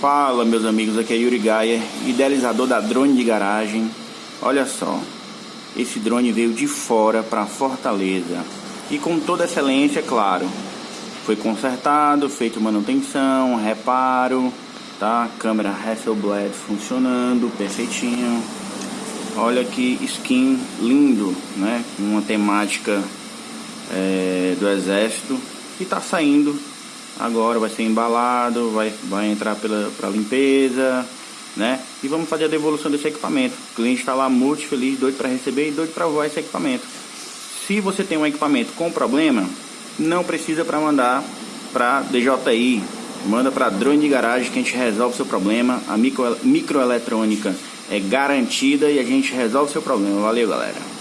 Fala meus amigos, aqui é Yuri Gaia, idealizador da drone de garagem. Olha só, esse drone veio de fora para Fortaleza e com toda excelência, claro. Foi consertado, feito manutenção, reparo, tá? Câmera Hasselblad funcionando, perfeitinho. Olha que skin lindo, né? Uma temática é, do exército e tá saindo agora vai ser embalado, vai, vai entrar para limpeza, né? E vamos fazer a devolução desse equipamento. O cliente está lá muito feliz, doido para receber e doido para voar esse equipamento. Se você tem um equipamento com problema, não precisa para mandar para DJI, manda para drone de garagem que a gente resolve o seu problema. A micro, microeletrônica é garantida e a gente resolve o seu problema. Valeu, galera.